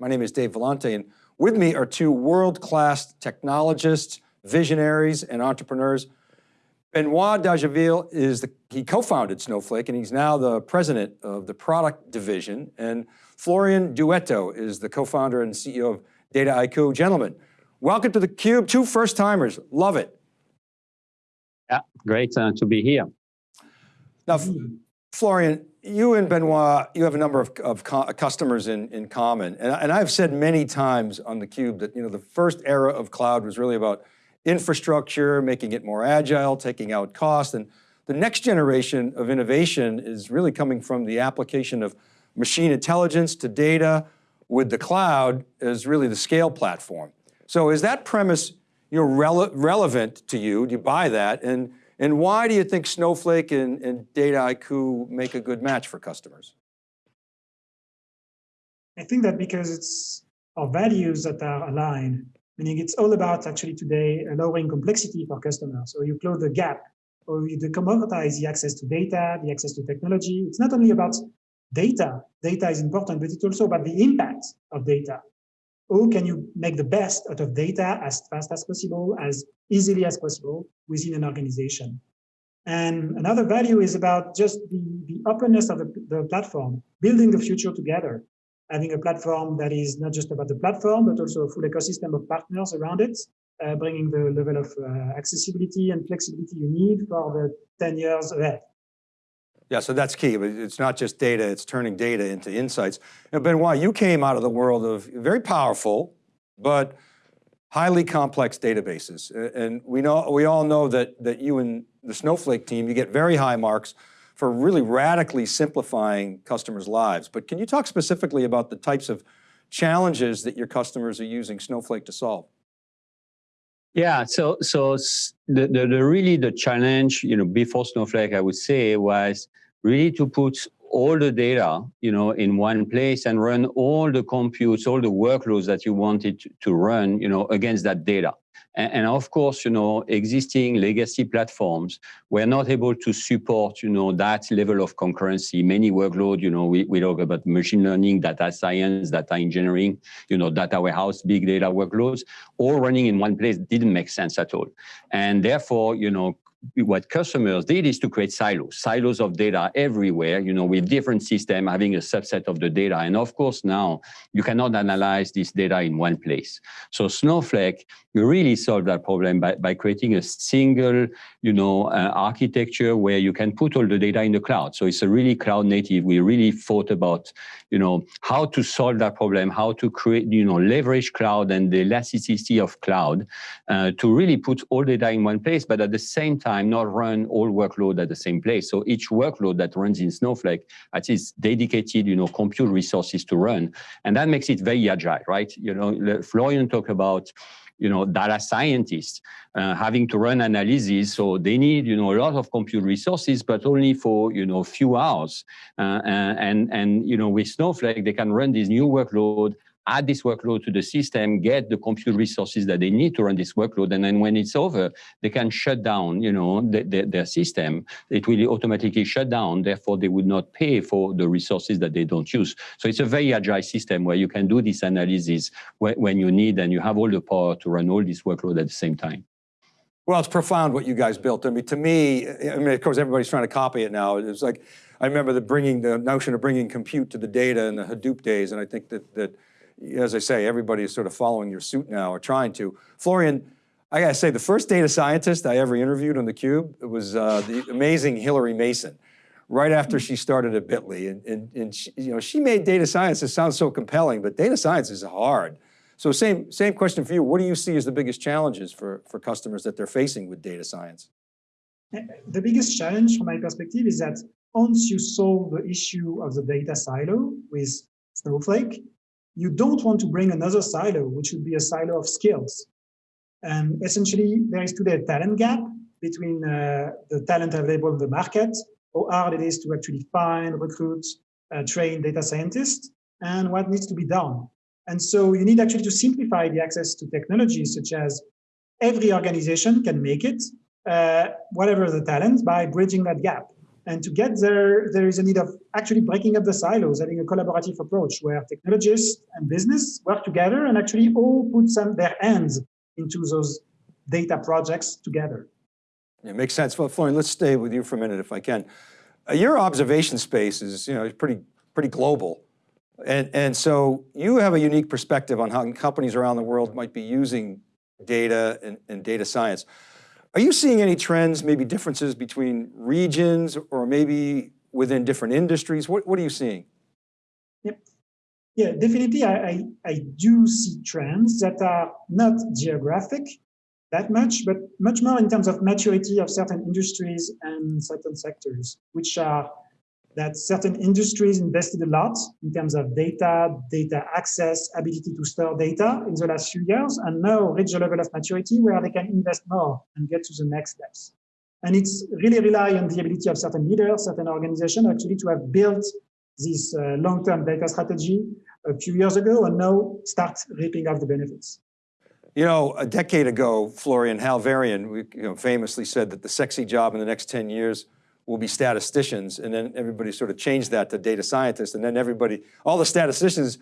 My name is Dave Vellante, and with me are two world-class technologists, visionaries, and entrepreneurs. Benoit Dageville is the, he co-founded Snowflake, and he's now the president of the product division. And Florian Douetteau is the co-founder and CEO of Dataiku. Gentlemen, welcome to theCUBE, two first timers, love it. Yeah, great uh, to be here. Now, Florian, you and Benoit, you have a number of, of customers in, in common. And, and I've said many times on theCUBE that you know, the first era of cloud was really about infrastructure, making it more agile, taking out cost. And the next generation of innovation is really coming from the application of machine intelligence to data with the cloud as really the scale platform. So is that premise you know, rele relevant to you? Do you buy that? And and why do you think Snowflake and, and Dataiku make a good match for customers? I think that because it's our values that are aligned, meaning it's all about actually today lowering complexity for customers. So you close the gap or you commoditize the access to data, the access to technology. It's not only about data, data is important, but it's also about the impact of data how can you make the best out of data as fast as possible, as easily as possible within an organization. And another value is about just the, the openness of the, the platform, building the future together, having a platform that is not just about the platform, but also a full ecosystem of partners around it, uh, bringing the level of uh, accessibility and flexibility you need for the 10 years ahead. Yeah, so that's key. It's not just data, it's turning data into insights. And Benoit, you came out of the world of very powerful, but highly complex databases. And we know we all know that, that you and the Snowflake team, you get very high marks for really radically simplifying customers' lives. But can you talk specifically about the types of challenges that your customers are using Snowflake to solve? Yeah, so so the, the, the, really the challenge, you know, before Snowflake, I would say, was really to put all the data, you know, in one place and run all the computes, all the workloads that you wanted to run, you know, against that data. And, and, of course, you know, existing legacy platforms were not able to support, you know, that level of concurrency. Many workload, you know, we, we talk about machine learning, data science, data engineering, you know, data warehouse, big data workloads, all running in one place didn't make sense at all. And therefore, you know, what customers did is to create silos, silos of data everywhere, you know, with different system having a subset of the data. And of course, now you cannot analyze this data in one place. So Snowflake really solved that problem by, by creating a single, you know, uh, architecture where you can put all the data in the cloud. So it's a really cloud native. We really thought about, you know, how to solve that problem, how to create, you know, leverage cloud and the elasticity of cloud uh, to really put all the data in one place, but at the same time, time not run all workload at the same place. So each workload that runs in Snowflake has its dedicated, you know, compute resources to run. And that makes it very agile, right? You know, Florian talked about you know, data scientists uh, having to run analysis. So they need, you know, a lot of compute resources, but only for, you know, few hours. Uh, and, and, you know, with Snowflake, they can run this new workload add this workload to the system, get the compute resources that they need to run this workload, and then when it's over, they can shut down, you know, the, the, their system. It will automatically shut down, therefore they would not pay for the resources that they don't use. So it's a very agile system where you can do this analysis when you need and you have all the power to run all this workload at the same time. Well, it's profound what you guys built. I mean, to me, I mean, of course, everybody's trying to copy it now. It's like, I remember the bringing the notion of bringing compute to the data in the Hadoop days, and I think that that as I say, everybody is sort of following your suit now or trying to. Florian, I gotta say, the first data scientist I ever interviewed on theCUBE was uh, the amazing Hillary Mason, right after she started at Bitly. And, and, and she, you know, she made data science, it sounds so compelling, but data science is hard. So same, same question for you. What do you see as the biggest challenges for, for customers that they're facing with data science? The biggest challenge from my perspective is that once you solve the issue of the data silo with Snowflake, you don't want to bring another silo, which would be a silo of skills. And essentially, there is today a talent gap between uh, the talent available in the market, how hard it is to actually find, recruit, uh, train data scientists, and what needs to be done. And so you need actually to simplify the access to technologies such as every organization can make it, uh, whatever the talent, by bridging that gap. And to get there, there is a need of actually breaking up the silos, having a collaborative approach where technologists and business work together and actually all put some their hands into those data projects together. It makes sense. Well, Florian, let's stay with you for a minute if I can. Uh, your observation space is, you know, pretty, pretty global. And, and so you have a unique perspective on how companies around the world might be using data and, and data science. Are you seeing any trends, maybe differences between regions or maybe within different industries? What, what are you seeing? Yep. Yeah, definitely I, I, I do see trends that are not geographic that much, but much more in terms of maturity of certain industries and certain sectors, which are that certain industries invested a lot in terms of data, data access, ability to store data in the last few years, and now reach a level of maturity where they can invest more and get to the next steps. And it's really rely on the ability of certain leaders, certain organizations actually to have built this uh, long-term data strategy a few years ago and now start reaping off the benefits. You know, a decade ago, Florian Hal Varian you know, famously said that the sexy job in the next 10 years will be statisticians. And then everybody sort of changed that to data scientists. And then everybody, all the statisticians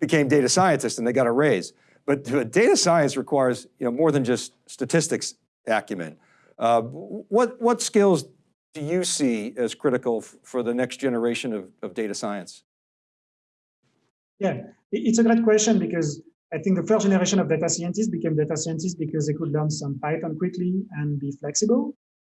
became data scientists and they got a raise. But data science requires you know, more than just statistics acumen. Uh, what, what skills do you see as critical for the next generation of, of data science? Yeah, it's a great question because I think the first generation of data scientists became data scientists because they could learn some Python quickly and be flexible.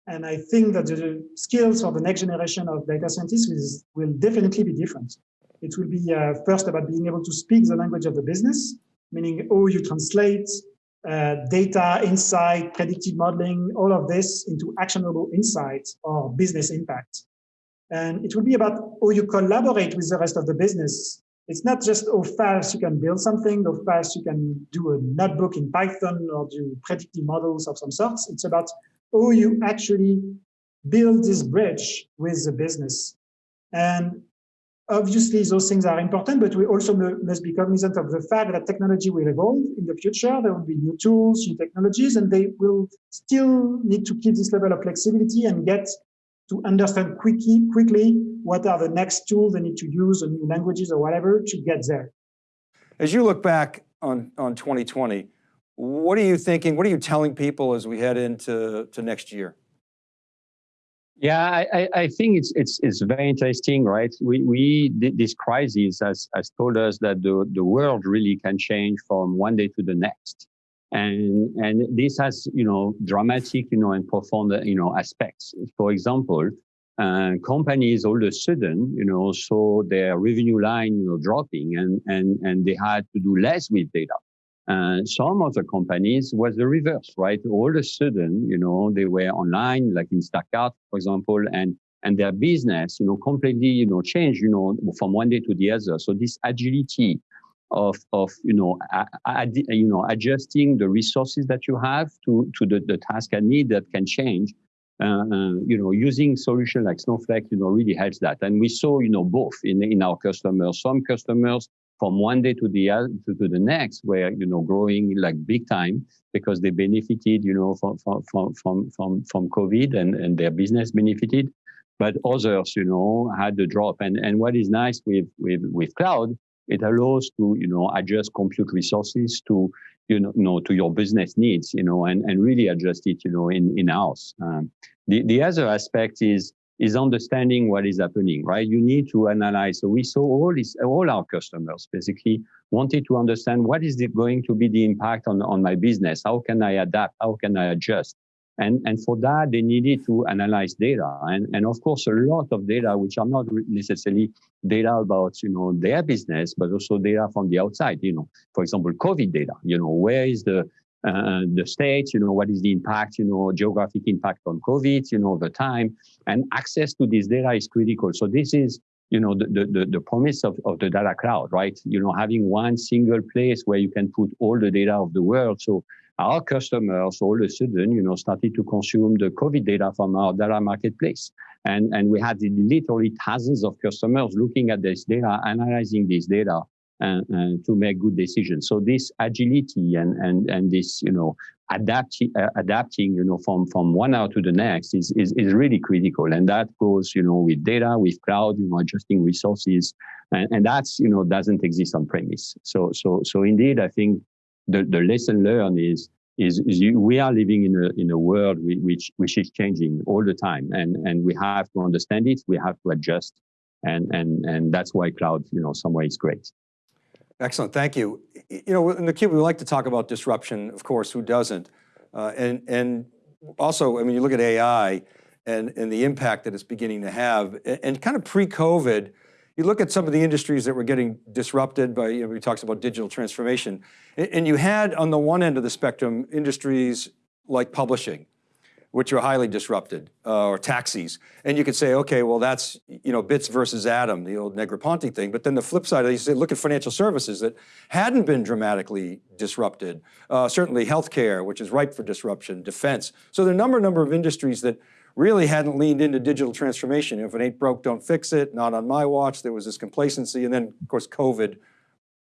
And I think that the skills for the next generation of data scientists is, will definitely be different. It will be uh, first about being able to speak the language of the business, meaning how you translate uh, data, insight, predictive modeling, all of this into actionable insights or business impact. And it will be about how you collaborate with the rest of the business. It's not just how fast you can build something, how fast you can do a notebook in Python or do predictive models of some sorts. It's about or you actually build this bridge with the business. And obviously those things are important, but we also must be cognizant of the fact that technology will evolve in the future. There will be new tools, new technologies, and they will still need to keep this level of flexibility and get to understand quickly, quickly what are the next tools they need to use, or new languages or whatever to get there. As you look back on, on 2020, what are you thinking? What are you telling people as we head into to next year? Yeah, I, I think it's it's it's very interesting, right? We we this crisis has has told us that the the world really can change from one day to the next, and and this has you know dramatic you know and profound you know aspects. For example, uh, companies all of a sudden you know saw their revenue line you know dropping, and and and they had to do less with data. Uh, some of the companies was the reverse, right? All of a sudden, you know, they were online, like Instacart, for example, and and their business, you know, completely, you know, changed, you know, from one day to the other. So this agility of of you know, ad, you know, adjusting the resources that you have to to the, the task and need that can change. Uh, uh, you know, using solution like Snowflake, you know, really helps that. And we saw, you know, both in in our customers. Some customers from one day to the other to, to, the next were you know growing like big time because they benefited you know from from from from from covid and and their business benefited. But others you know had the drop. And and what is nice with with with cloud it allows to you know adjust compute resources to you know, know to your business needs you know and and really adjust it you know in in house um, the the other aspect is is understanding what is happening, right? You need to analyze. So we saw all this, all our customers basically wanted to understand what is going to be the impact on, on my business? How can I adapt? How can I adjust? And, and for that, they needed to analyze data. And, and of course, a lot of data, which are not necessarily data about, you know, their business, but also data from the outside, you know, for example, COVID data, you know, where is the, uh, the states, you know, what is the impact, you know, geographic impact on COVID, you know, over time, and access to this data is critical. So this is, you know, the, the, the promise of, of the data cloud, right? You know, having one single place where you can put all the data of the world. So our customers all of a sudden, you know, started to consume the COVID data from our data marketplace. And, and we had literally thousands of customers looking at this data, analyzing this data, and, to make good decisions. So this agility and and and this you know adapting uh, adapting you know from from one hour to the next is, is is really critical, and that goes you know with data, with cloud, you know adjusting resources, and, and that's you know doesn't exist on premise. So so so indeed, I think the the lesson learned is is, is you, we are living in a in a world which which is changing all the time, and and we have to understand it. We have to adjust, and and and that's why cloud, you know, some way is great. Excellent, thank you. You know, in theCUBE, we like to talk about disruption, of course, who doesn't? Uh, and, and also, I mean, you look at AI and, and the impact that it's beginning to have, and, and kind of pre-COVID, you look at some of the industries that were getting disrupted by, you know, we talked about digital transformation, and, and you had on the one end of the spectrum, industries like publishing, which are highly disrupted, uh, or taxis. And you could say, okay, well that's, you know, bits versus atom, the old Negroponte thing. But then the flip side, you say, look at financial services that hadn't been dramatically disrupted. Uh, certainly healthcare, which is ripe for disruption, defense. So there are a number, number of industries that really hadn't leaned into digital transformation. If it ain't broke, don't fix it, not on my watch. There was this complacency. And then of course, COVID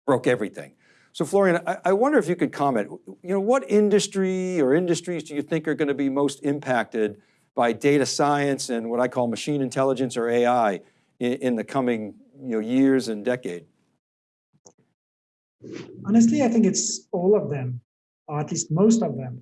broke everything. So Florian, I, I, wonder if you could comment, you know, what industry or industries do you think are going to be most impacted by data science and what I call machine intelligence or AI in, in the coming you know, years and decade? Honestly, I think it's all of them, or at least most of them.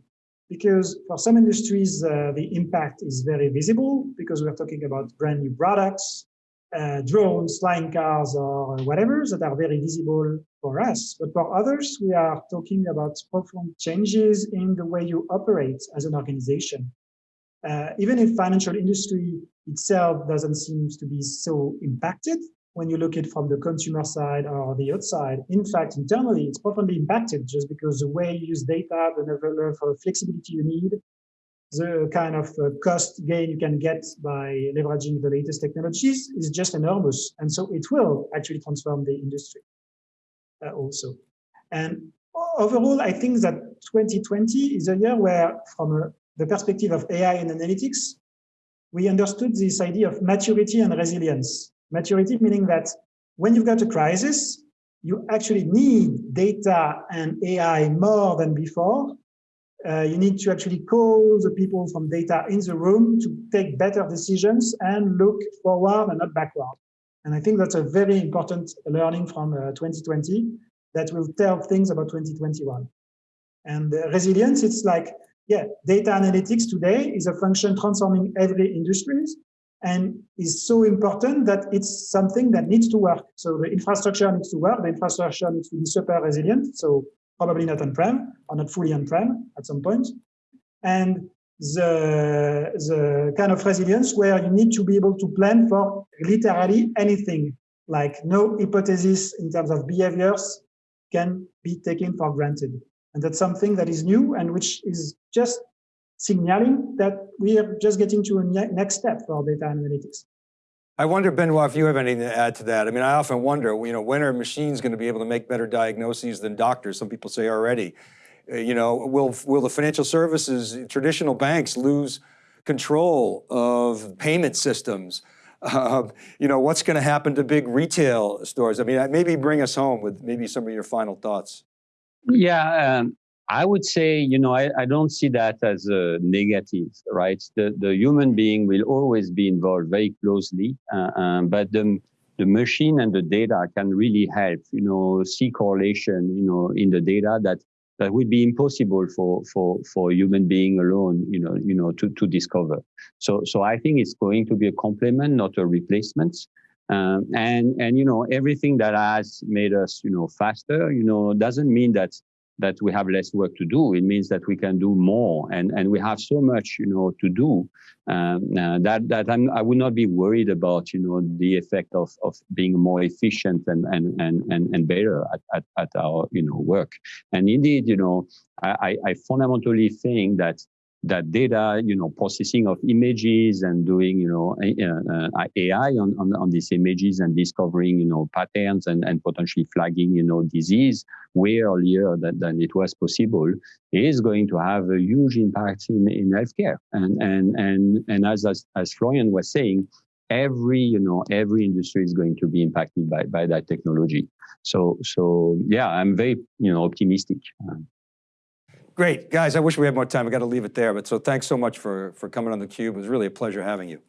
Because for some industries, uh, the impact is very visible because we're talking about brand new products, uh, drones, flying cars, or whatever that are very visible for us. But for others, we are talking about profound changes in the way you operate as an organization. Uh, even if financial industry itself doesn't seem to be so impacted, when you look at it from the consumer side or the outside, in fact, internally, it's profoundly impacted just because the way you use data, the level of flexibility you need, the kind of uh, cost gain you can get by leveraging the latest technologies is just enormous. And so it will actually transform the industry uh, also. And overall, I think that 2020 is a year where, from a, the perspective of AI and analytics, we understood this idea of maturity and resilience. Maturity meaning that when you've got a crisis, you actually need data and AI more than before uh, you need to actually call the people from data in the room to take better decisions and look forward and not backward. And I think that's a very important learning from uh, 2020 that will tell things about 2021. And uh, resilience, it's like, yeah, data analytics today is a function transforming every industries and is so important that it's something that needs to work. So the infrastructure needs to work, the infrastructure needs to be super resilient. So probably not on-prem or not fully on-prem at some point. And the, the kind of resilience where you need to be able to plan for literally anything, like no hypothesis in terms of behaviors can be taken for granted. And that's something that is new and which is just signaling that we are just getting to a next step for data analytics. I wonder, Benoit, if you have anything to add to that. I mean, I often wonder, you know, when are machines going to be able to make better diagnoses than doctors? Some people say already. Uh, you know, will, will the financial services, traditional banks lose control of payment systems? Uh, you know, what's going to happen to big retail stores? I mean, maybe bring us home with maybe some of your final thoughts. Yeah, um, I would say, you know, I, I don't see that as a negative, right? The, the human being will always be involved very closely, uh, um, but the, the machine and the data can really help, you know, see correlation, you know, in the data that that would be impossible for for for a human being alone, you know, you know, to to discover. So so I think it's going to be a complement, not a replacement. Um, and and you know everything that has made us you know faster, you know, doesn't mean that that we have less work to do. It means that we can do more, and and we have so much, you know, to do um, uh, that that I'm, I would not be worried about, you know, the effect of of being more efficient and and and and, and better at, at, at our you know work. And indeed, you know, I I fundamentally think that that data, you know, processing of images and doing, you know, uh, AI on, on, on, these images and discovering, you know, patterns and, and potentially flagging, you know, disease way earlier than, than it was possible is going to have a huge impact in, in healthcare. And, and, and, and as, as, as Florian was saying, every you know every industry is going to be impacted by by that technology. So so yeah, I'm very you know optimistic. Great, guys. I wish we had more time. I got to leave it there, but so thanks so much for for coming on the cube. It was really a pleasure having you.